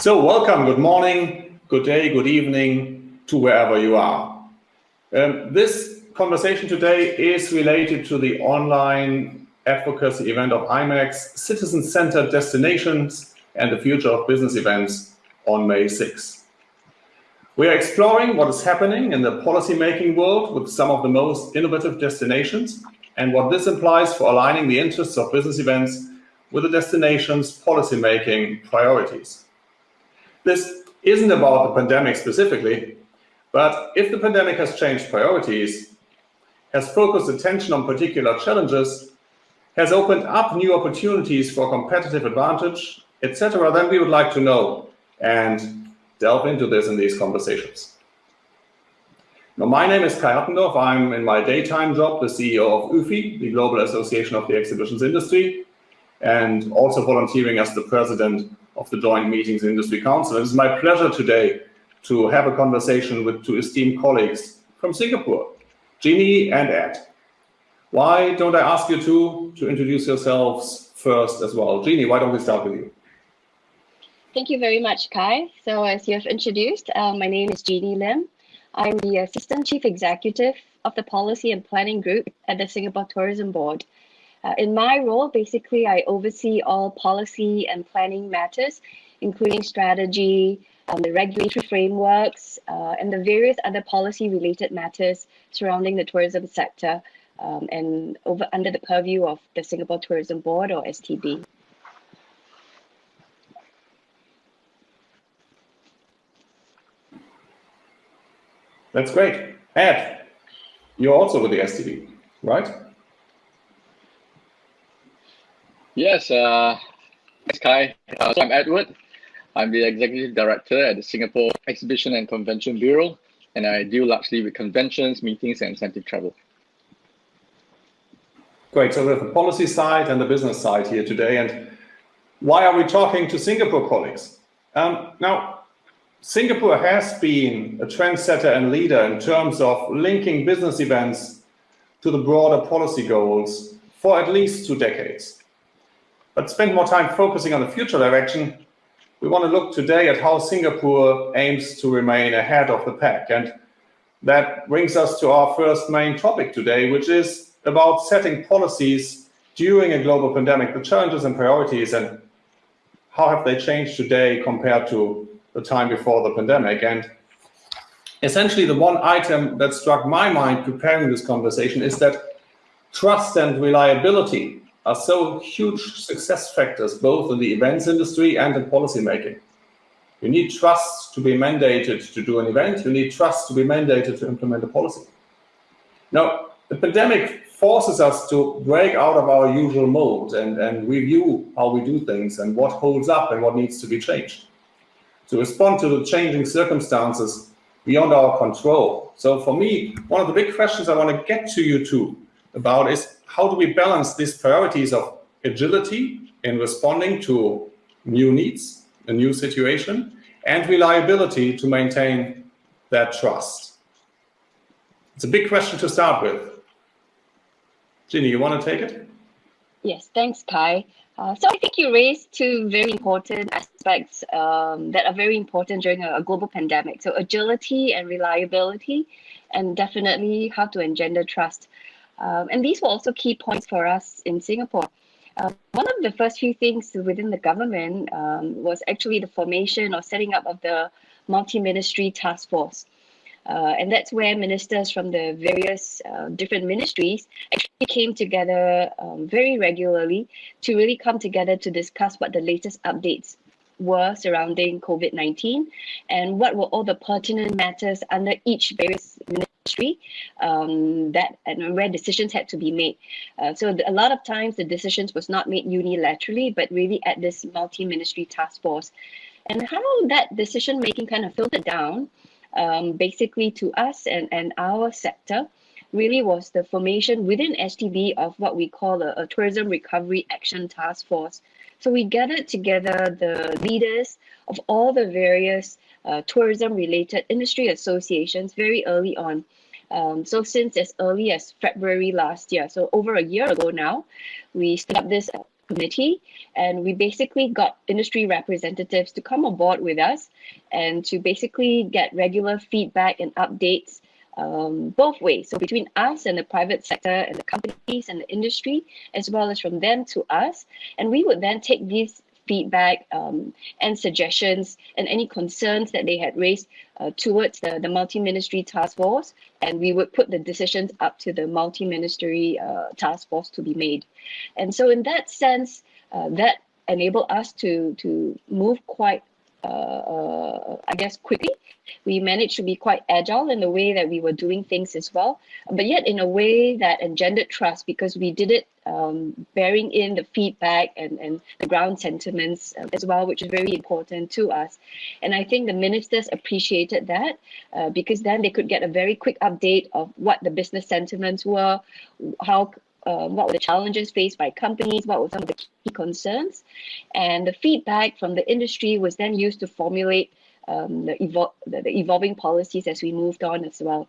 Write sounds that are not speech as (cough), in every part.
So welcome, good morning, good day, good evening to wherever you are. Um, this conversation today is related to the online advocacy event of IMAX, Citizen-Centered Destinations and the Future of Business Events on May 6. We are exploring what is happening in the policy-making world with some of the most innovative destinations and what this implies for aligning the interests of business events with the destination's policy-making priorities. This isn't about the pandemic specifically, but if the pandemic has changed priorities, has focused attention on particular challenges, has opened up new opportunities for competitive advantage, etc., then we would like to know and delve into this in these conversations. Now, my name is Kai Hattendorf. I'm in my daytime job, the CEO of UFI, the Global Association of the Exhibitions Industry, and also volunteering as the president of the Joint Meetings Industry Council. It is my pleasure today to have a conversation with two esteemed colleagues from Singapore, Jeannie and Ed. Why don't I ask you two to introduce yourselves first as well? Jeannie, why don't we start with you? Thank you very much, Kai. So as you have introduced, uh, my name is Jeannie Lim. I'm the Assistant Chief Executive of the Policy and Planning Group at the Singapore Tourism Board. Uh, in my role, basically, I oversee all policy and planning matters, including strategy, um, the regulatory frameworks, uh, and the various other policy-related matters surrounding the tourism sector um, and over under the purview of the Singapore Tourism Board or STB. That's great. Ed, you're also with the STB, right? Yes, uh, Kai. Uh, so I'm Edward. I'm the Executive Director at the Singapore Exhibition and Convention Bureau, and I deal largely with conventions, meetings, and incentive travel. Great. So we have the policy side and the business side here today. And why are we talking to Singapore colleagues? Um, now, Singapore has been a trendsetter and leader in terms of linking business events to the broader policy goals for at least two decades. But spend more time focusing on the future direction, we want to look today at how Singapore aims to remain ahead of the pack. And that brings us to our first main topic today, which is about setting policies during a global pandemic, the challenges and priorities, and how have they changed today compared to the time before the pandemic. And essentially, the one item that struck my mind preparing this conversation is that trust and reliability are so huge success factors, both in the events industry and in policymaking. You need trust to be mandated to do an event. You need trust to be mandated to implement a policy. Now, the pandemic forces us to break out of our usual mold and, and review how we do things and what holds up and what needs to be changed. To respond to the changing circumstances beyond our control. So for me, one of the big questions I want to get to you two about is how do we balance these priorities of agility in responding to new needs, a new situation, and reliability to maintain that trust? It's a big question to start with. Jeannie, you want to take it? Yes, thanks, Kai. Uh, so I think you raised two very important aspects um, that are very important during a, a, global pandemic. So agility and reliability, and definitely how to engender trust. Um, and these were also key points for us in Singapore. Uh, one of the first few things within the government um, was actually the formation or setting up of the multi-ministry task force. Uh, and that's where ministers from the various uh, different ministries actually came together um, very regularly to really come together to discuss what the latest updates were surrounding COVID 19 and what were all the pertinent matters under each various ministry um, that and where decisions had to be made. Uh, so a lot of times the decisions was not made unilaterally, but really at this multi ministry task force. And how that decision making kind of filtered down um, basically to us and, and our sector really was the formation within STB of what we call a, a Tourism Recovery Action Task Force. So we gathered together the leaders of all the various uh, tourism related industry associations very early on. Um, so since as early as February last year, so over a year ago now, we set up this committee and we basically got industry representatives to come on board with us and to basically get regular feedback and updates um, both ways. So between us and the private sector and the companies and the industry, as well as from them to us. And we would then take these feedback um, and suggestions and any concerns that they had raised uh, towards the, the multi-ministry task force and we would put the decisions up to the multi-ministry uh, task force to be made. And so in that sense, uh, that enabled us to, to move quite uh, uh, I guess, quickly. We managed to be quite agile in the way that we were doing things as well, but yet in a way that engendered trust because we did it um, bearing in the feedback and, and the ground sentiments uh, as well, which is very important to us. And I think the ministers appreciated that uh, because then they could get a very quick update of what the business sentiments were, how um, what were the challenges faced by companies, what were some of the key concerns. And the feedback from the industry was then used to formulate um, the, evol- the, the evolving policies as we moved on as well.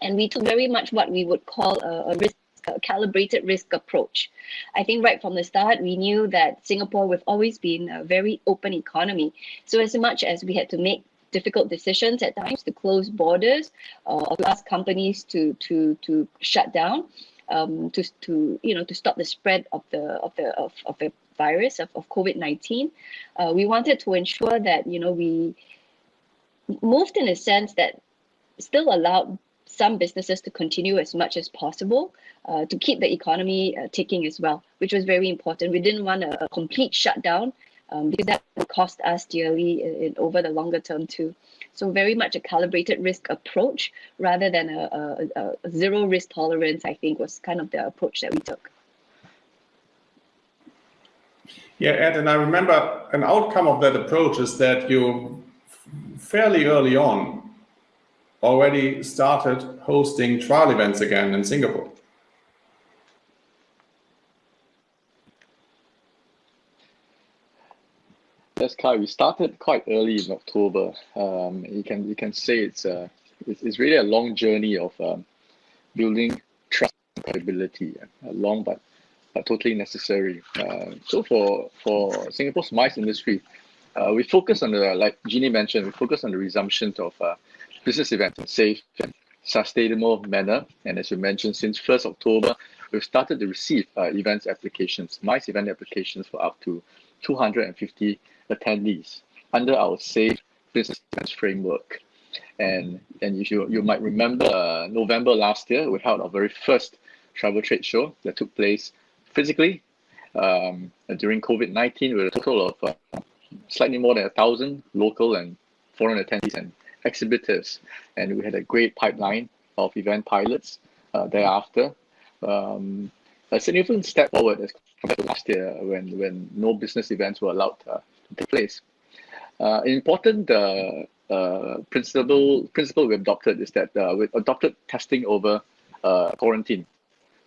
And we took very much what we would call a, a risk a calibrated risk approach. I think right from the start, we knew that Singapore, we've always been a very open economy. So as much as we had to make difficult decisions at times to close borders uh, or to ask companies to to to shut down, um, to, to you know to stop the spread of the of the of, of the virus of, of COVID-19. Uh, we wanted to ensure that you know we moved in a sense that still allowed some businesses to continue as much as possible uh, to keep the economy uh, ticking as well, which was very important. We didn't want a, a complete shutdown um, because that cost us dearly in, in, over the longer term too. So very much a calibrated risk approach rather than a, a, a zero risk tolerance, I think was kind of the approach that we took. Yeah, Ed, and I remember an outcome of that approach is that you fairly early on already started hosting trial events again in Singapore. Yes, Kai, we started quite early in October. Um, you can you can say it's a it's, it's really a long journey of um, building trust and credibility. Uh, long but but totally necessary. Uh, so for for Singapore's MICE industry, uh, we focus on the like Jeannie mentioned, we focus on the resumption of uh, business events in safe and sustainable manner. And as you mentioned, since 1st October, we've started to receive uh, events applications, MICE event applications for up to 250 attendees under our safe business framework. And and you you might remember uh, November last year we held our very first travel trade show that took place physically um, during COVID nineteen with a total of uh, slightly more than a thousand local and foreign attendees and exhibitors, and we had a great pipeline of event pilots uh, thereafter. Um, a significant step forward as compared to last year when when no business events were allowed uh, take place. Uh, important uh, uh, principle principle we adopted is that uh, we adopted testing over uh, quarantine.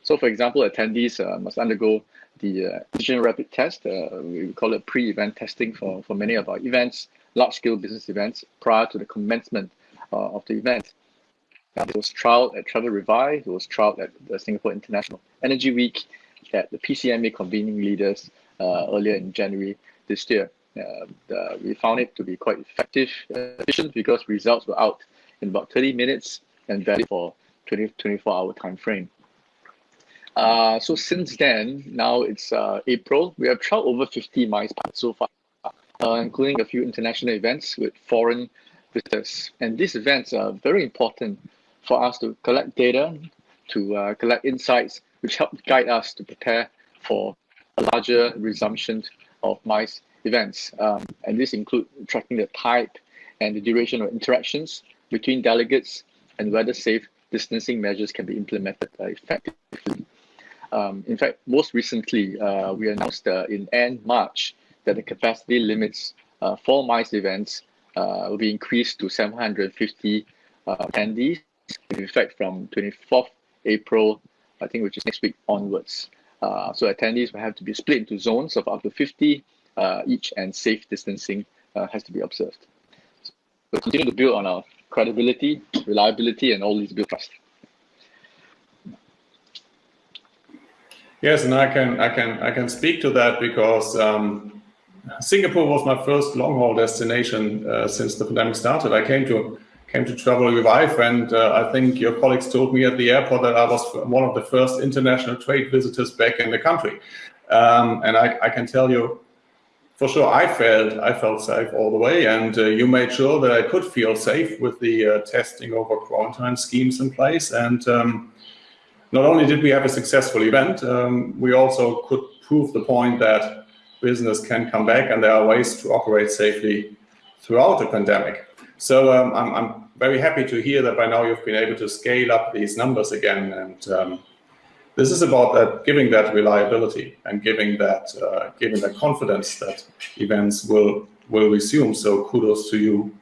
So, for example, attendees uh, must undergo the antigen rapid test. We call it pre-event testing for, for many of our events, large-scale business events, prior to the commencement of the event. It was trialed at Travel Revive. It was trialed at the Singapore International Energy Week, at the PCMA convening leaders earlier in January this year. Uh, the, we found it to be quite effective, efficient because results were out in about 30 minutes and valid for 20, 24 hour time frame. Uh, so since then, now it's uh, April, we have tried over 50 MICE so far, uh, including a few international events with foreign visitors. And these events are very important for us to collect data, to uh, collect insights, which help guide us to prepare for a larger resumption of MICE events. Um, and this include tracking the type and the duration of interactions between delegates and whether safe distancing measures can be implemented uh, effectively. Um, in fact, most recently, uh, we announced uh, in end March that the capacity limits uh, for MICE events uh, will be increased to 750 uh, attendees, in effect from 24th April, I think, which is next week onwards. So attendees will have to be split into zones of up to 50 uh, each and safe distancing uh, has to be observed. So continue to build on our credibility, reliability, and all these build trust. Yes, and I can I can I can speak to that because um, Singapore was my first long haul destination uh, since the pandemic started. I came to came to Travel Revive, and uh, I think your colleagues told me at the airport that I was one of the first international trade visitors back in the country. Um, and I, I, can tell you, for sure, I felt I felt safe all the way, and uh, you made sure that I could feel safe with the uh, testing over quarantine schemes in place. And um, not only did we have a successful event, um, we also could prove the point that business can come back, and there are ways to operate safely throughout the pandemic. So um, I'm, I'm, very happy to hear that by now you've been able to scale up these numbers again and um, this is about that, giving that reliability and giving that uh, giving that confidence that events will will resume. So kudos to you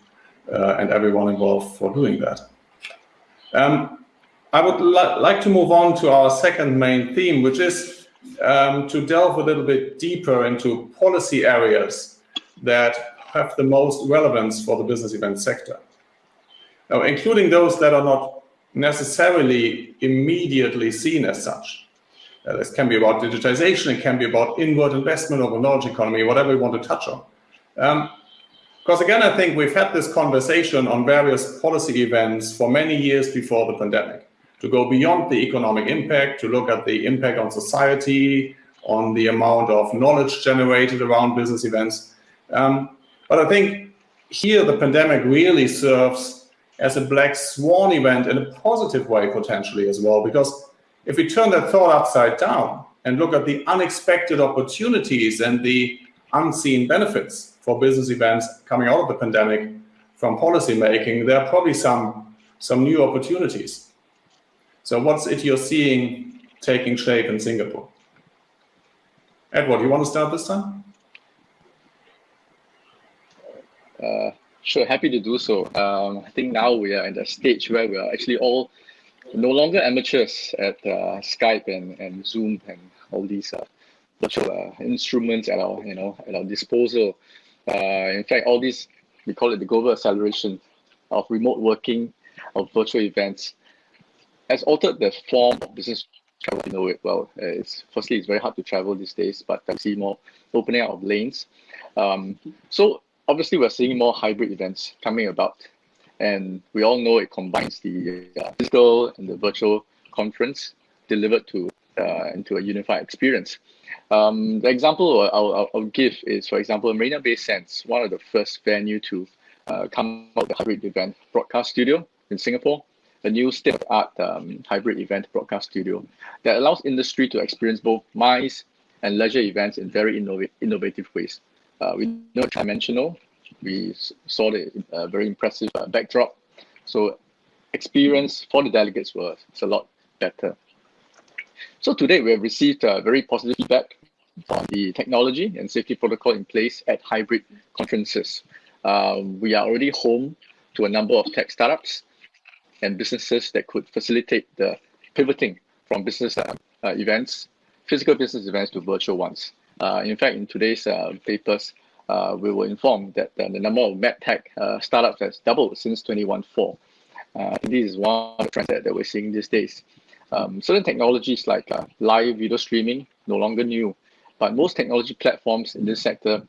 uh, and everyone involved for doing that. Um, I would li like to move on to our second main theme, which is um, to delve a little bit deeper into policy areas that have the most relevance for the business event sector. Now, including those that are not necessarily immediately seen as such. Uh, this can be about digitization, it can be about inward investment of a knowledge economy, whatever you want to touch on. Um, because again, I think we've had this conversation on various policy events for many years before the pandemic, to go beyond the economic impact, to look at the impact on society, on the amount of knowledge generated around business events. Um, but I think here the pandemic really serves as a black swan event in a positive way potentially as well. Because if we turn that thought upside down and look at the unexpected opportunities and the unseen benefits for business events coming out of the pandemic from policy making, there are probably some, some new opportunities. So what's it you're seeing taking shape in Singapore? Edward, you want to start this time? Uh, Sure, happy to do so. Um, I think now we are at a stage where we are actually all no longer amateurs at uh, Skype and, and Zoom and all these uh, virtual uh, instruments at our you know at our disposal. Uh, in fact, all these we call it the global acceleration of remote working, of virtual events, has altered the form of business travel. You know it well. It's firstly it's very hard to travel these days, but I see more opening out of lanes. Um, so obviously we're seeing more hybrid events coming about and we all know it combines the uh, physical and the virtual conference delivered to uh, into a unified experience. Um, the example I'll, I'll, I'll, give is, for example, Marina Bay Sands, one of the first venue to uh, come out the hybrid event broadcast studio in Singapore, a new state-of-art um, hybrid event broadcast studio that allows industry to experience both MICE and leisure events in very innov innovative ways. Uh, we know dimensional. We saw the uh, very impressive uh, backdrop. So experience for the delegates was a lot better. So today we have received uh, very positive feedback on the technology and safety protocol in place at hybrid conferences. Um, we are already home to a number of tech startups and businesses that could facilitate the pivoting from business uh, events, physical business events to virtual ones. Uh, in fact, in today's uh, papers, uh, we were informed that the number of medtech startups has doubled since 2014. this is one of the trends that, that we're seeing these days. Um, certain technologies like live video streaming, no longer new, but most technology platforms in this sector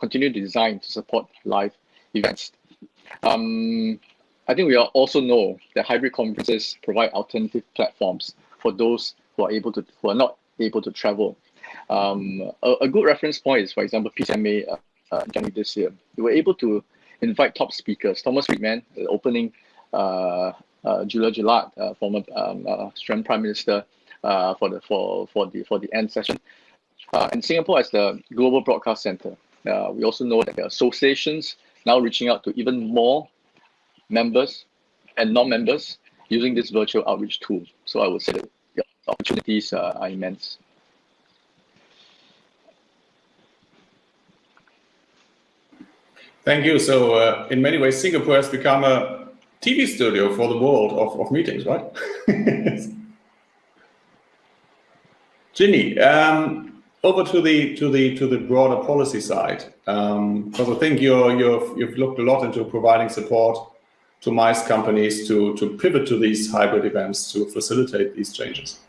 continue to design to support live events. Um, I think we also know that hybrid conferences provide alternative platforms for those who are able to who are not able to travel um, a, a, good reference point is, for example, PCMA uh, uh, January this year. We were able to invite top speakers, Thomas Friedman, the opening, uh, uh, Julia Gillard, uh, former um, uh, Australian Prime Minister, uh, for the for for the for the end session, uh, and Singapore as the global broadcast center. We also know that are associations now reaching out to even more members and non-members using this virtual outreach tool. So I would say that the opportunities are immense. Thank you. So uh, in many ways, Singapore has become a TV studio for the world of, of meetings, right? (laughs) Jeannie, um, over to the to the to the broader policy side, because um, I think you're you've you've looked a lot into providing support to MICE companies to to pivot to these hybrid events to facilitate these changes.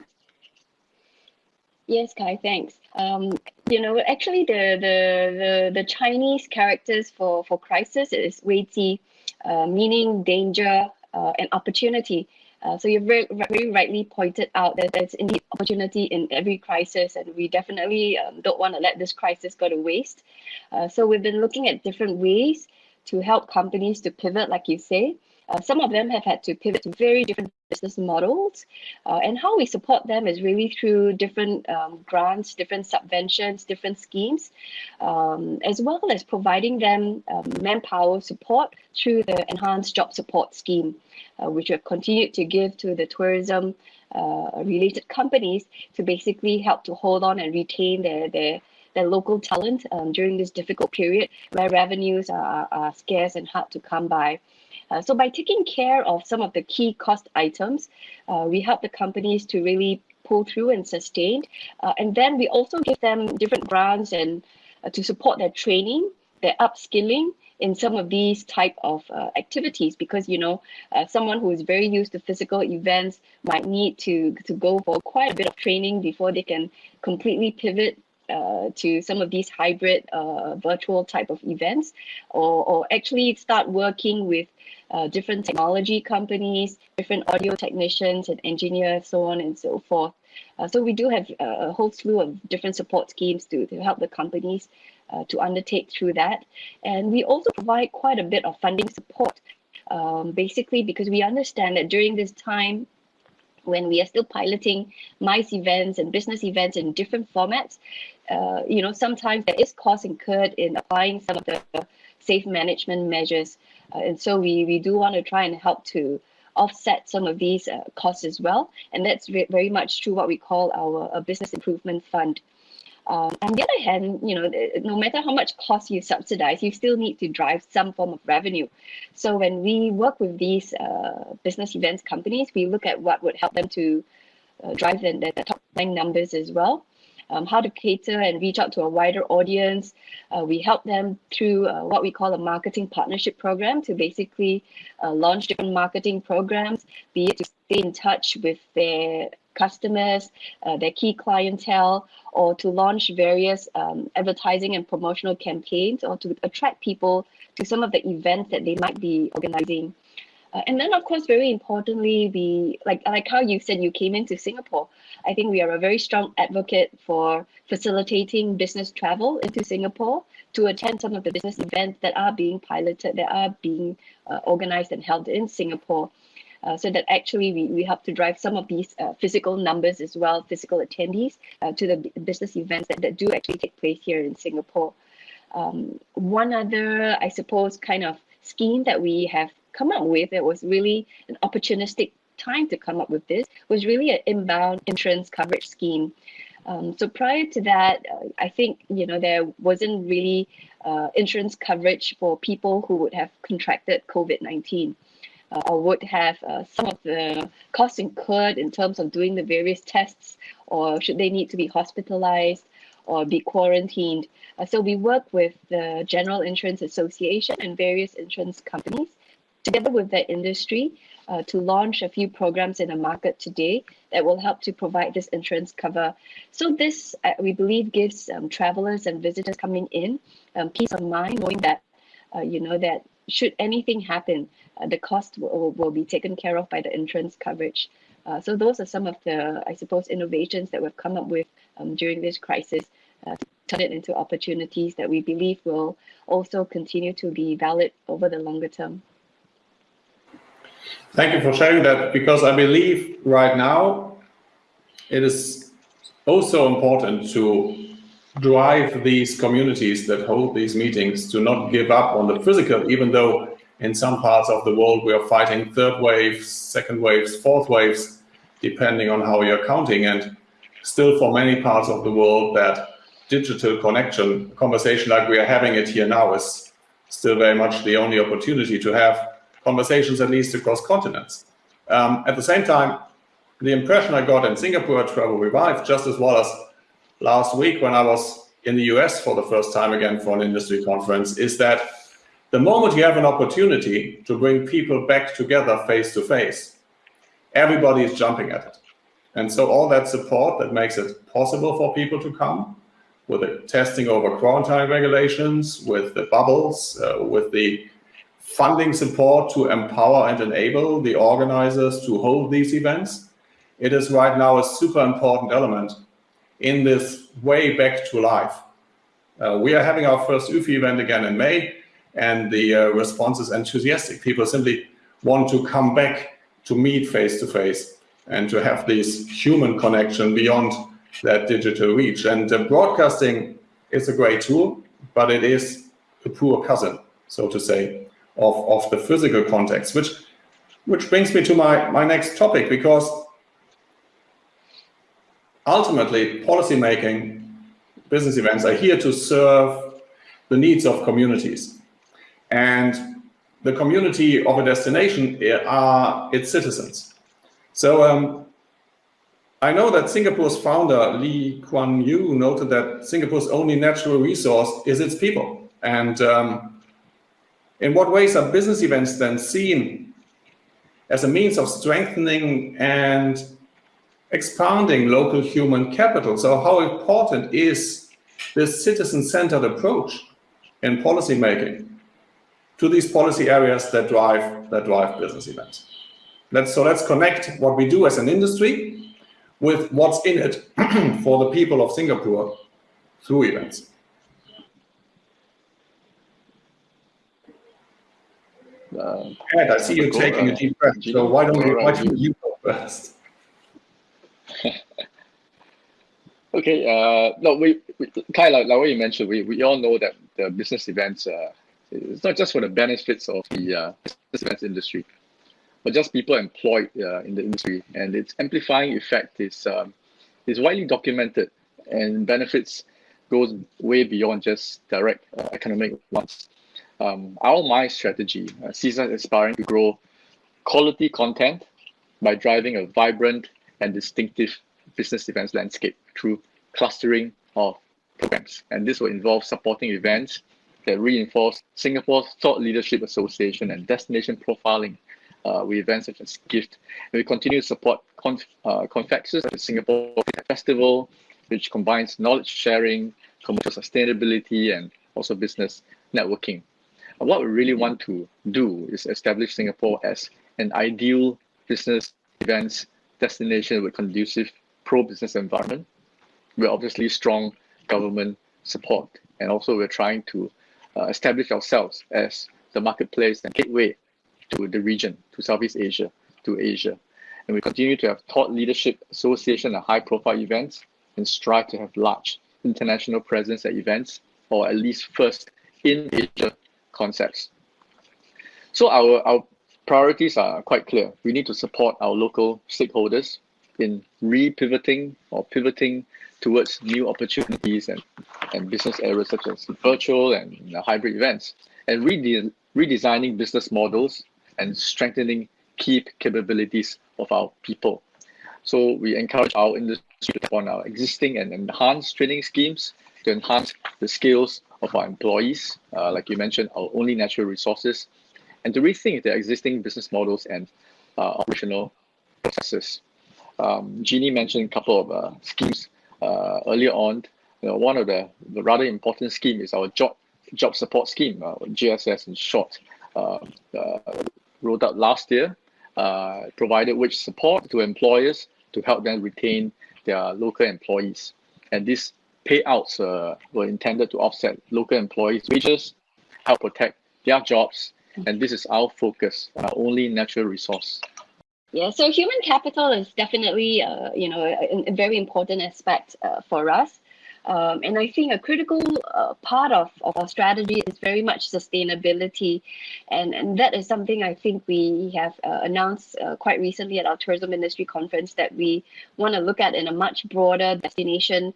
Yes, Kai, thanks. Um, you know, actually, the, the, the, the Chinese characters for, for crisis is Wei Ji, uh, meaning danger uh, and opportunity. Uh, so you've very, very rightly pointed out that there's indeed opportunity in every crisis, and we definitely um, don't want to let this crisis go to waste. Uh, so we've been looking at different ways to help companies to pivot, like you say. Uh, some of them have had to pivot to very different business models. Uh, and how we support them is really through different um, grants, different subventions, different schemes, um, as well as providing them um, manpower support through the enhanced job support scheme, uh, which we have continued to give to the tourism uh, related companies to basically help to hold on and retain their, their their local talent um, during this difficult period where revenues are, are scarce and hard to come by. Uh, so by taking care of some of the key cost items, uh, we help the companies to really pull through and sustain. Uh, and then we also give them different grants and uh, to support their training, their upskilling in some of these type of uh, activities because you know uh, someone who is very used to physical events might need to to go for quite a bit of training before they can completely pivot uh, to some of these hybrid uh, virtual type of events or, or actually start working with uh, different technology companies, different audio technicians and engineers, so on and so forth. Uh, so we do have a whole slew of different support schemes to, to help the companies uh, to undertake through that. And we also provide quite a bit of funding support, um, basically because we understand that during this time, when we are still piloting MICE events and business events in different formats, uh, you know, sometimes there is cost incurred in applying some of the safe management measures. Uh, and so we, we do want to try and help to offset some of these uh, costs as well. And that's very much through what we call our business improvement fund. Um, on the other hand, you know, no matter how much cost you subsidize, you still need to drive some form of revenue. So when we work with these uh, business events companies, we look at what would help them to uh, drive their, the top line numbers as well um, how to cater and reach out to a wider audience. Uh, we help them through uh, what we call a marketing partnership program to basically uh, launch different marketing programs, be it to stay in touch with their customers, uh, their key clientele, or to launch various um, advertising and promotional campaigns, or to attract people to some of the events that they might be organizing. Uh, and then, of course, very importantly, we like like how you said you came into Singapore. I think we are a very strong advocate for facilitating business travel into Singapore to attend some of the business events that are being piloted, that are being uh, organized and held in Singapore. Uh, so that actually we, we help to drive some of these uh, physical numbers as well, physical attendees uh, to the business events that, that do actually take place here in Singapore. Um, one other, I suppose, kind of scheme that we have come up with, it was really an opportunistic time to come up with this, was really an inbound insurance coverage scheme. Um, so prior to that, uh, I think you know there wasn't really uh, insurance coverage for people who would have contracted COVID-19 uh, or would have uh, some of the costs incurred in terms of doing the various tests or should they need to be hospitalized or be quarantined. Uh, so we work with the General Insurance Association and various insurance companies together with the industry uh, to launch a few programs in the market today that will help to provide this insurance cover. So this, uh, we believe, gives um, travelers and visitors coming in um, peace of mind, knowing that, uh, you know, that should anything happen, uh, the cost will, will be taken care of by the insurance coverage. Uh, so those are some of the, I suppose, innovations that we've come up with um, during this crisis uh, to turn it into opportunities that we believe will also continue to be valid over the longer term. Thank you for sharing that because I believe right now it is also important to drive these communities that hold these meetings to not give up on the physical, even though in some parts of the world we are fighting third waves, second waves, fourth waves, depending on how you're counting. And still for many parts of the world that digital connection, conversation like we are having it here now is still very much the only opportunity to have conversations at least across continents. Um, at the same time, the impression I got in Singapore Travel Revive, just as well as last week when I was in the US for the first time again for an industry conference, is that the moment you have an opportunity to bring people back together face to face, everybody is jumping at it. And so all that support that makes it possible for people to come with the testing over quarantine regulations, with the bubbles, uh, with the funding support to empower and enable the organizers to hold these events. It is right now a super important element in this way back to life. Uh, we are having our first UFI event again in May, and the uh, response is enthusiastic. People simply want to come back to meet face to face and to have this human connection beyond that digital reach. And uh, broadcasting is a great tool, but it is a poor cousin, so to say, of, of the physical context, which which brings me to my, my next topic, because ultimately policymaking business events are here to serve the needs of communities. And the community of a destination are its citizens. So um, I know that Singapore's founder, Lee Kuan Yew, noted that Singapore's only natural resource is its people. And um, in what ways are business events then seen as a means of strengthening and expanding local human capital? So how important is this citizen-centered approach in policymaking to these policy areas that drive that drive business events? Let's, so let's connect what we do as an industry with what's in it (clears throat) for the people of Singapore through events. Uh, Ed, I see you taking a deep breath, so why don't, we, why don't you go first? (laughs) okay, uh, no, we, we of like, like what you mentioned, we, we all know that the business events, uh, it's not just for the benefits of the uh, business events industry, but just people employed uh, in the industry. And its amplifying effect is, um, is widely documented and benefits goes way beyond just direct uh, economic ones. Um, our MICE strategy uh, sees us aspiring to grow quality content by driving a vibrant and distinctive business events landscape through clustering of programs. And this will involve supporting events that reinforce Singapore's Thought Leadership Association and destination profiling uh, with events such as GIFT. And we continue to support conf, uh, Confexus, the Singapore Festival, which combines knowledge sharing, commercial sustainability, and also business networking. What we really want to do is establish Singapore as an ideal business events destination with conducive pro-business environment. We're obviously strong government support, and also we're trying to uh, establish ourselves as the marketplace and gateway to the region, to Southeast Asia, to Asia. And we continue to have thought leadership association and high profile events and strive to have large international presence at events or at least first in Asia concepts. So our, our priorities are quite clear. We need to support our local stakeholders in re-pivoting or pivoting towards new opportunities and, and business areas such as virtual and hybrid events and rede redesigning business models and strengthening key capabilities of our people. So we encourage our industry on our existing and enhanced training schemes to enhance the skills of our employees, uh, like you mentioned, our only natural resources, and to rethink their existing business models and uh, operational processes. Um, Jeannie mentioned a couple of uh, schemes uh, earlier on. You know, one of the, the rather important scheme is our job job support scheme, uh, JSS in short. Uh, rolled out last year, provided wage support to employers to help them retain their local employees. And these payouts uh, were intended to offset local employees' wages, help protect their jobs, and this is our focus, our only natural resource. Yeah, so human capital is definitely, uh, you know, a, a, very important aspect uh, for us. Um, and I think a critical uh, part of, of our strategy is very much sustainability. And, and that is something I think we have uh, announced uh, quite recently at our tourism industry conference that we want to look at in a much broader destination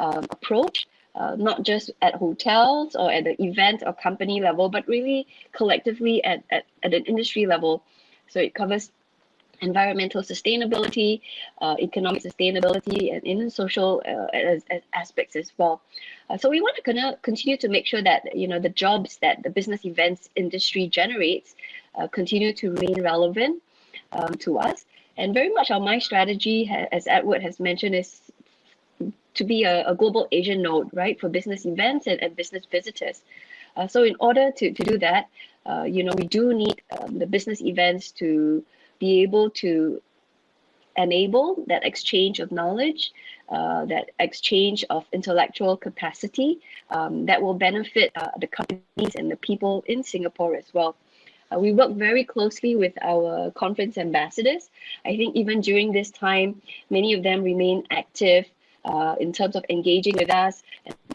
um, approach. Uh, not just at hotels or at the event or company level, but really collectively at, at, at an industry level. So it covers environmental sustainability, uh, economic sustainability, and in social uh, as, as aspects as well. Uh, so we want to of continue to make sure that you know the jobs that the business events industry generates uh, continue to remain relevant um, to us. And very much our MICE strategy, as Edward has mentioned, is to be a, a global Asian node, right, for business events and, and business visitors. Uh, so in order to, to do that, uh, you know, we do need um, the business events to be able to enable that exchange of knowledge, uh, that exchange of intellectual capacity um, that will benefit uh, the companies and the people in Singapore as well. Uh, we work very closely with our conference ambassadors. I think even during this time, many of them remain active uh, in terms of engaging with us,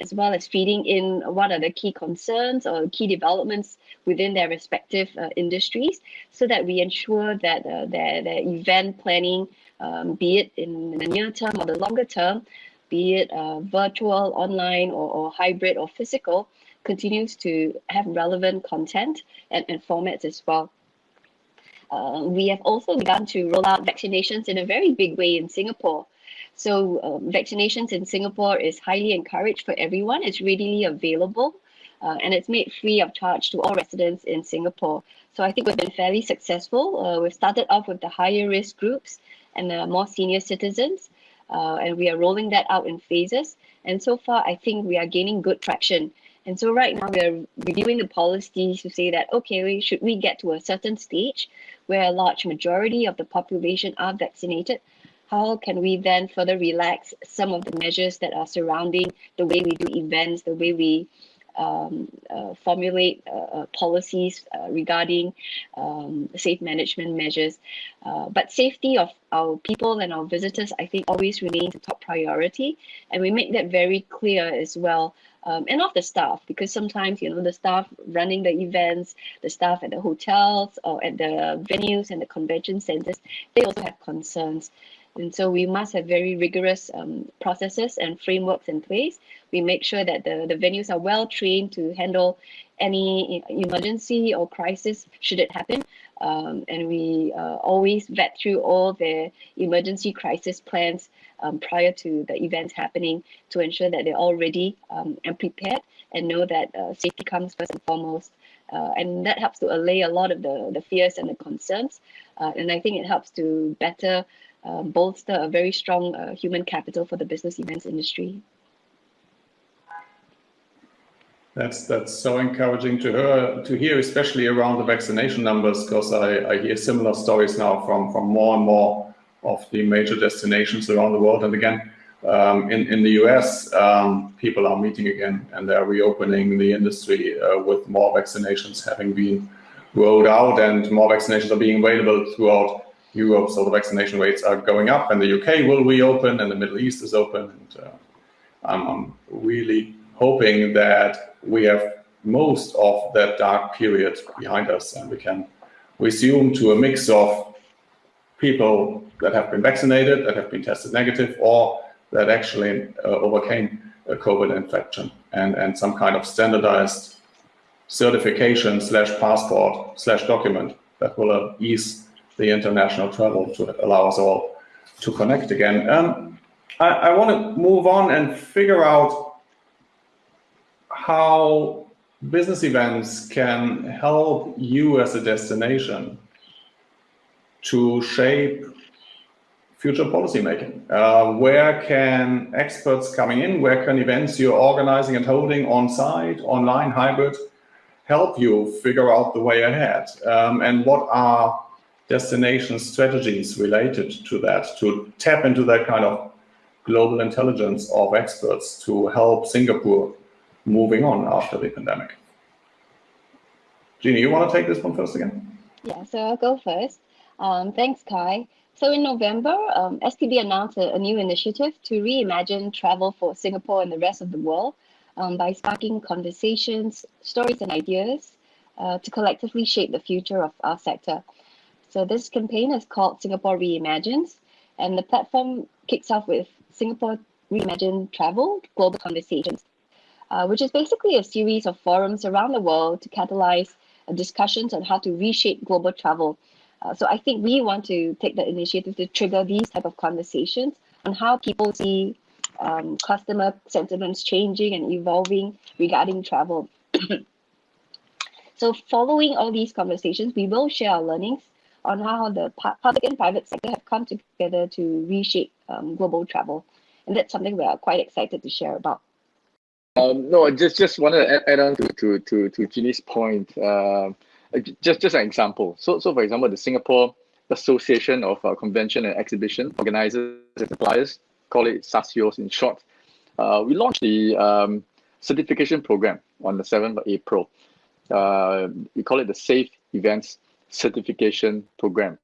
as well as feeding in what are the key concerns or key developments within their respective uh, industries, so that we ensure that uh, their, their event planning, um, be it in the near term or the longer term, be it uh, virtual, online, or, or hybrid or physical, continues to have relevant content and, and formats as well. Uh, we have also begun to roll out vaccinations in a very big way in Singapore. So um, vaccinations in Singapore is highly encouraged for everyone. It's readily available uh, and it's made free of charge to all residents in Singapore. So I think we've been fairly successful. Uh, we've started off with the higher risk groups and the more senior citizens, uh, and we are rolling that out in phases. And so far, I think we are gaining good traction. And so right now we are reviewing the policies to say that, okay, should we get to a certain stage where a large majority of the population are vaccinated, how can we then further relax some of the measures that are surrounding the way we do events, the way we um, uh, formulate uh, uh, policies uh, regarding um, safe management measures. Uh, but safety of our people and our visitors, I think, always remains a top priority. And we make that very clear as well. Um, and of the staff, because sometimes, you know, the staff running the events, the staff at the hotels or at the venues and the convention centers, they also have concerns. And so we must have very rigorous um, processes and frameworks in place. We make sure that the, the venues are well trained to handle any emergency or crisis should it happen. Um, and we uh, always vet through all the emergency crisis plans um, prior to the events happening to ensure that they're all ready um, and prepared and know that uh, safety comes first and foremost. Uh, and that helps to allay a lot of the, the fears and the concerns. Uh, and I think it helps to better uh, bolster a very strong uh, human capital for the business events industry. That's that's so encouraging to hear to hear, especially around the vaccination numbers, because I, I hear similar stories now from from more and more of the major destinations around the world. And again, um, in in the US, um, people are meeting again and they're reopening the industry uh, with more vaccinations having been rolled out and more vaccinations are being available throughout Europe, so the vaccination rates are going up, and the UK will reopen, and the Middle East is open. And uh, I'm, I'm, really hoping that we have most of that dark period behind us, and we can resume to a mix of people that have been vaccinated, that have been tested negative, or that actually uh, overcame a COVID infection, and and some kind of standardized certification slash passport slash document that will uh, ease the international travel to allow us all to connect again. Um, I, I want to move on and figure out how business events can help you as a destination to shape future policymaking. Uh, where can experts coming in, where can events you're organizing and holding on site, online, hybrid, help you figure out the way ahead? Um, and what are destination strategies related to that, to tap into that kind of global intelligence of experts to help Singapore moving on after the pandemic. Jeannie, you want to take this one first again? Yeah, so I'll go first. Um, thanks, Kai. So in November, um, STB announced a, a, new initiative to reimagine travel for Singapore and the rest of the world um, by sparking conversations, stories, and ideas uh, to collectively shape the future of our sector. So this campaign is called Singapore Reimagines, and the platform kicks off with Singapore Reimagine Travel Global Conversations, uh, which is basically a series of forums around the world to catalyze uh, discussions on how to reshape global travel. Uh, so I think we want to take the initiative to trigger these type of conversations on how people see um, customer sentiments changing and evolving regarding travel. (coughs) so following all these conversations, we will share our learnings on how the public and private sector have come together to reshape um, global travel. And that's something we are quite excited to share about. Um, no, I just just want to add, add on to to to to Jeannie's point. Uh, just just an example. So so for example, the Singapore Association of uh, Convention and Exhibition Organizers and Suppliers, call it SACEOS in short. Uh, we launched the um, certification program on the 7th of April. Uh, we call it the Safe Events Certification Program.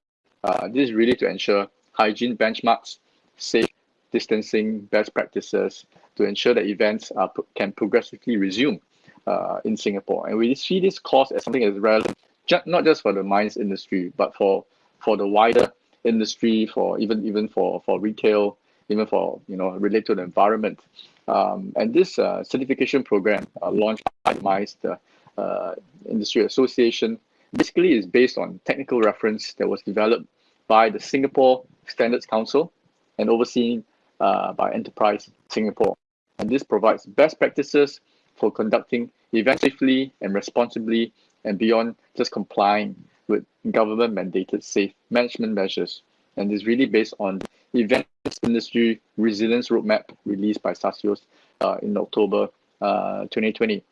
Uh, this is really to ensure hygiene benchmarks, safe distancing best practices to ensure that events are, can progressively resume uh, in Singapore. And we see this course as something that's relevant, not just for the MICE industry, but for, for the wider industry, for even even for, for retail, even for you know related to the environment. Um, and this uh, certification program uh, launched by MICE, the uh, Industry Association, basically is based on technical reference that was developed by the Singapore Standards Council and overseen uh, by Enterprise Singapore. And this provides best practices for conducting events safely and responsibly and beyond just complying with government mandated safe management measures. And is really based on events industry resilience roadmap released by SACEOS uh, in October uh, 2020.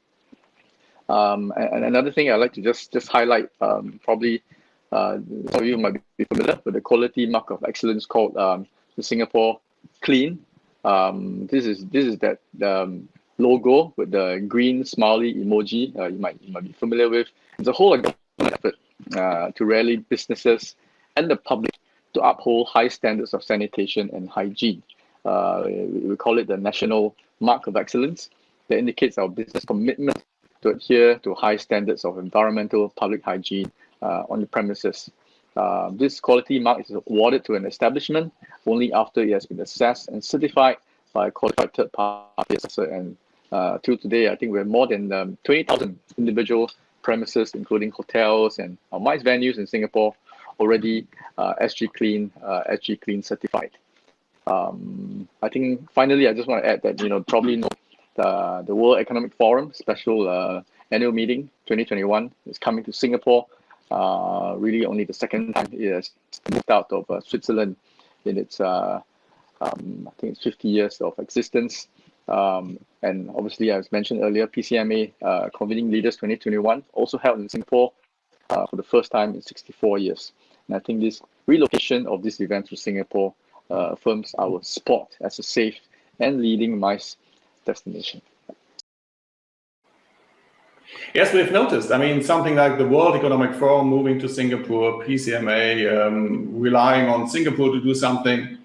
Um, and, another thing I'd like to just just highlight, um, probably uh, some of you might be familiar with the quality mark of excellence called um, the Singapore Clean. Um, this is this is that um, logo with the green smiley emoji. Uh, you might you might be familiar with. It's a whole effort uh, to rally businesses and the public to uphold high standards of sanitation and hygiene. Uh, we call it the National Mark of Excellence that indicates our business commitment to adhere to high standards of environmental public hygiene uh, on the premises. Uh, this quality mark is awarded to an establishment only after it has been assessed and certified by a qualified third party assessor. And uh, till today, I think we have more than um, 20,000 individual premises, including hotels and uh, MICE venues in Singapore, already uh, SG Clean, uh, SG Clean certified. Um, I think finally, I just want to add that you know probably know the the World Economic Forum special uh, annual meeting 2021 is coming to Singapore uh, really only the second time it has moved out of uh, Switzerland in its, uh, um, I think it's 50 years of existence. Um, and obviously, as mentioned earlier, PCMA uh, Convening Leaders 2021 also held in Singapore uh, for the first time in 64 years. And I think this relocation of this event to Singapore uh, affirms our spot as a safe and leading MICE destination. Yes, we've noticed. I mean, something like the World Economic Forum moving to Singapore, PCMA um, relying on Singapore to do something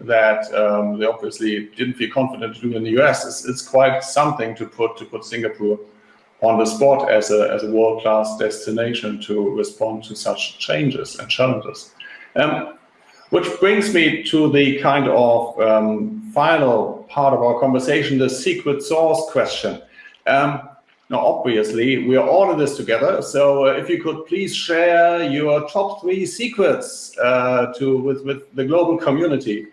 that um, they obviously didn't feel confident to do in the US. It's, it's, quite something to put to put Singapore on the spot as a, as a world-class destination to respond to such changes and challenges. Um, which brings me to the kind of um, final part of our conversation, the secret sauce question. Um, now, obviously, we are all in this together. So uh, if you could please share your top three secrets uh, to with, with the global community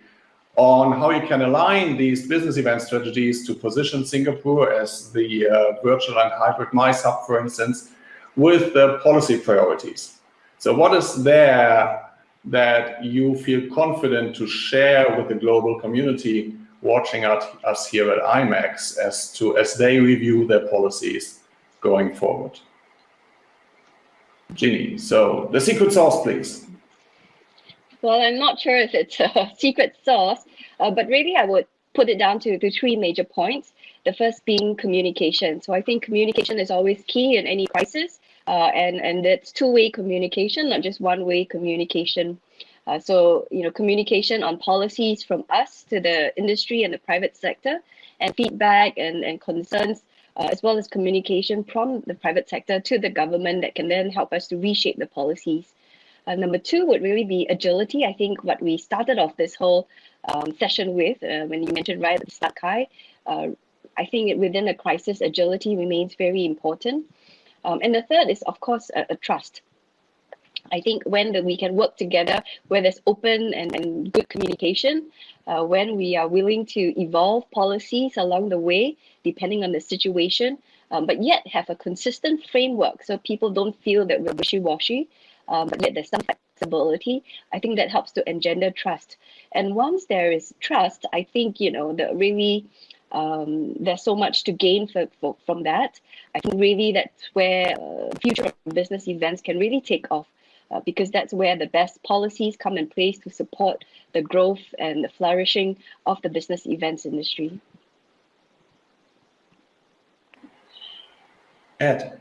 on how you can align these business event strategies to position Singapore as the uh, virtual and hybrid hub, for instance, with the policy priorities. So what is there that you feel confident to share with the global community watching us here at IMEX as to as they review their policies going forward. Jeannie, so the secret sauce, please. Well, I'm not sure if it's a (laughs) secret sauce, uh, but really I would put it down to, to three major points. The first being communication. So I think communication is always key in any crisis, uh, and and it's two-way communication, not just one-way communication. Uh, so, you know, communication on policies from us to the industry and the private sector and feedback and, and concerns, uh, as well as communication from the private sector to the government that can then help us to reshape the policies. Uh, number two would really be agility. I think what we started off this whole um, session with, uh, when you mentioned right at the start, Kai, uh, I think within a crisis, agility remains very important. Um, and the third is, of course, a, a trust. I think when the, we can work together, where there's open and, and good communication, uh, when we are willing to evolve policies along the way, depending on the situation, um, but yet have a consistent framework so people don't feel that we're wishy-washy, um, but yet there's some flexibility, I think that helps to engender trust. And once there is trust, I think, you know, the really um, there's so much to gain for, for, from that. I think really that's where uh, future business events can really take off uh, because that's where the best policies come in place to support the growth and the flourishing of the business events industry. Ed.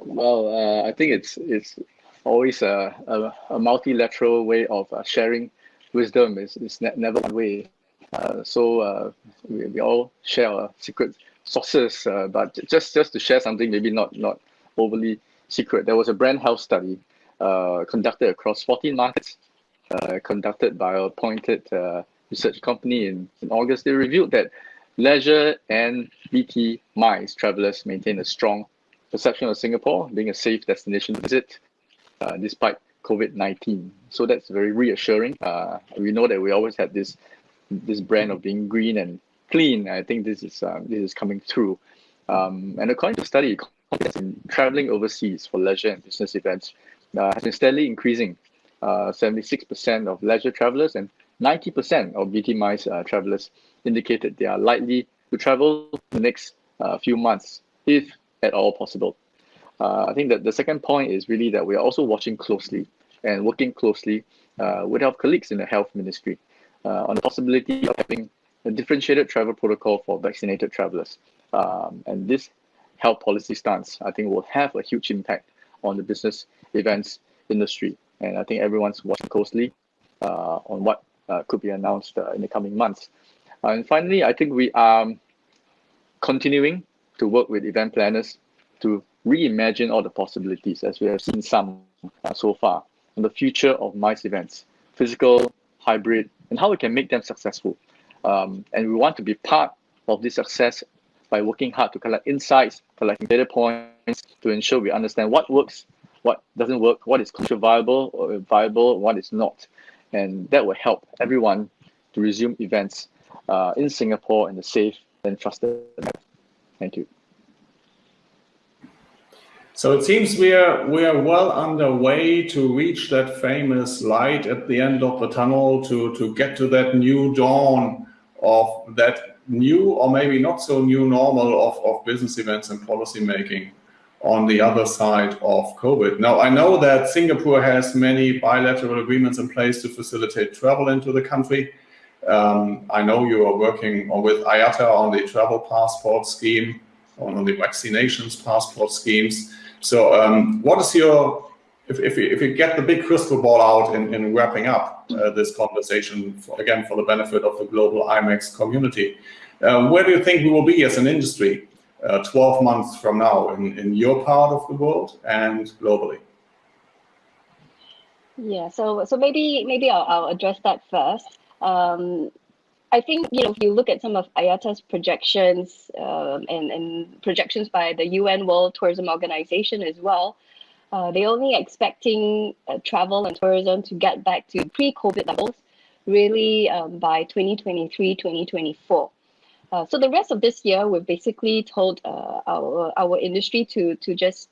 Well, uh, I think it's it's always a, a, a multilateral way of uh, sharing wisdom. is, it's ne never one way. Uh, so uh, we, we all share our secret sources, uh, but just just to share something, maybe not not overly secret. There was a brand health study uh, conducted across 14 markets, uh, conducted by a appointed uh, research company in, in August. They revealed that leisure and BT MICE travelers maintain a strong perception of Singapore being a safe destination to visit, uh, despite COVID-19. So that's very reassuring. Uh, we know that we always had this this brand of being green and clean. I think this is uh, this is coming through. Um, and according to the study, traveling overseas for leisure and business events uh, has been steadily increasing. 76% uh, of leisure travelers and 90% of BT MICE uh, travelers indicated they are likely to travel the next uh, few months, if at all possible. Uh, I think that the second point is really that we are also watching closely and working closely uh, with our colleagues in the health ministry uh, on the possibility of having a differentiated travel protocol for vaccinated travelers. Um, and this health policy stance, I think, will have a huge impact on the business events industry. And I think everyone's watching closely uh, on what uh, could be announced uh, in the coming months. and finally, I think we are continuing to work with event planners to reimagine all the possibilities as we have seen some uh, so far on the future of MICE events, physical, hybrid, and how we can make them successful. Um, and we want to be part of this success by working hard to collect insights, collecting data points to ensure we understand what works, what doesn't work, what is commercially viable or viable, what is not. And that will help everyone to resume events uh, in Singapore in a safe and trusted manner. Thank you. So it seems we are we are well underway to reach that famous light at the end of the tunnel to to get to that new dawn of that new or maybe not so new normal of, of business events and policy making on the other side of COVID. Now, I know that Singapore has many bilateral agreements in place to facilitate travel into the country. Um, I know you are working with IATA on the travel passport scheme, on the vaccinations passport schemes. So um, what is your, if, if, you, if you get the big crystal ball out in, in wrapping up uh, this conversation, for, again, for the benefit of the global IMEX community, uh, where do you think we will be as an industry uh, 12 months from now in, in your part of the world and globally? Yeah, so so maybe maybe I'll, I'll address that first. Um, I think you know if you look at some of IATA's projections um, and and projections by the UN World Tourism Organization as well, uh, they're only expecting uh, travel and tourism to get back to pre-COVID levels, really um, by 2023, 2024. Uh, so the rest of this year, we've basically told uh, our our industry to to just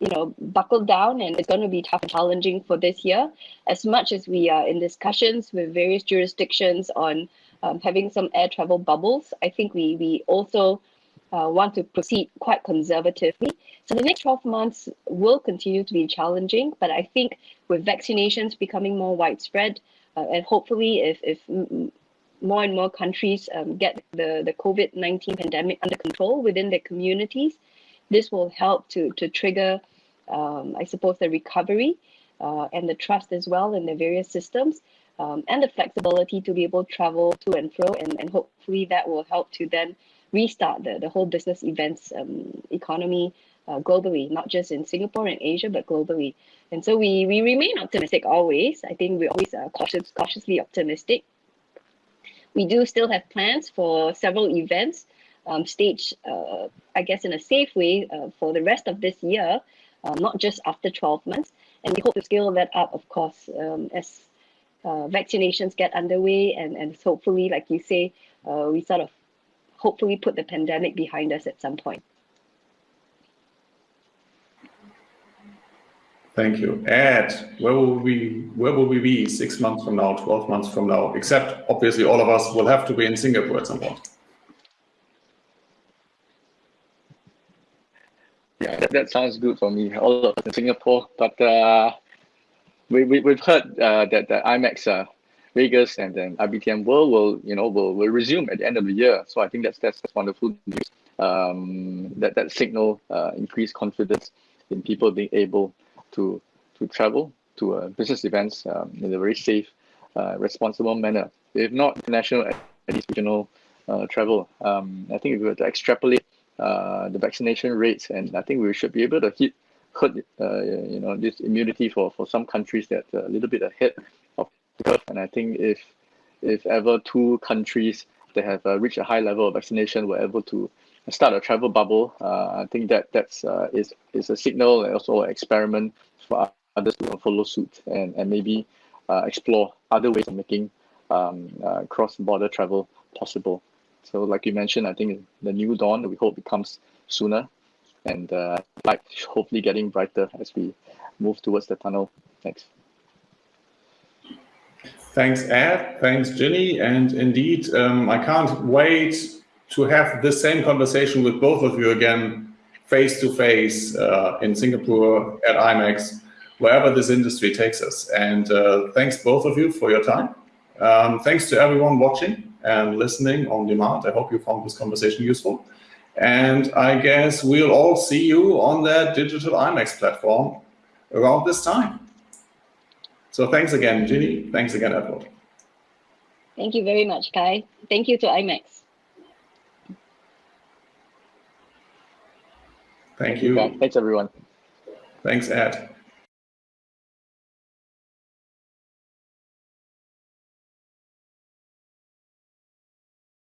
you know buckle down and it's going to be tough and challenging for this year as much as we are in discussions with various jurisdictions on um, having some air travel bubbles. I think we, we also uh, want to proceed quite conservatively. So the next 12 months will continue to be challenging, but I think with vaccinations becoming more widespread, uh, and hopefully if, if more and more countries um, get the, the COVID-19 pandemic under control within their communities, this will help to, to trigger, um, I suppose, the recovery uh, and the trust as well in the various systems um, and the flexibility to be able to travel to and fro and, and hopefully that will help to then restart the, the whole business events um, economy uh, globally, not just in Singapore and Asia, but globally. And so we, we remain optimistic always. I think we always are cautious, cautiously optimistic. We do still have plans for several events um, staged, uh, I guess, in a safe way uh, for the rest of this year, uh, not just after 12 months. And we hope to scale that up, of course, um, as uh, vaccinations get underway and, and hopefully, like you say, uh, we sort of hopefully put the pandemic behind us at some point. Thank you. Ed, where will we where will we be six months from now, 12 months from now? Except obviously all of us will have to be in Singapore at some point. Yeah, that, that sounds good for me. All of us in Singapore, but uh, we, we we've heard uh, that the IMEX uh, Vegas and then IBTM World will you know will, will resume at the end of the year. So I think that's that's, that's wonderful news. Um, that that signal uh, increased confidence in people being able to to travel to uh, business events um, in a very safe, uh, responsible manner. If not international, at least regional uh, travel. Um, I think if we were to extrapolate uh, the vaccination rates, and I think we should be able to hit herd uh, you know this immunity for for some countries that are a little bit ahead of the curve. And I think if if ever two countries that have uh, reached a high level of vaccination were able to start a travel bubble, uh, I think that that's uh, is is a signal and also an experiment for others to follow suit and and maybe uh, explore other ways of making um, uh, cross-border travel possible. So, like you mentioned, I think the new dawn we hope becomes sooner, and uh, light (laughs) hopefully getting brighter as we move towards the tunnel. Thanks. Thanks, Ed. Thanks, Jeannie. And indeed, um, I can't wait to have the same conversation with both of you again, face to face uh, in Singapore at IMEX, wherever this industry takes us. And uh, thanks both of you for your time. Um, thanks to everyone watching and listening on demand. I hope you found this conversation useful. And I guess we'll all see you on that digital IMEX platform around this time. So thanks again, Jeannie. Thanks again, Edward. Thank you very much, Kai. Thank you to IMEX. Thank you. Thanks, everyone. Thanks, Ed.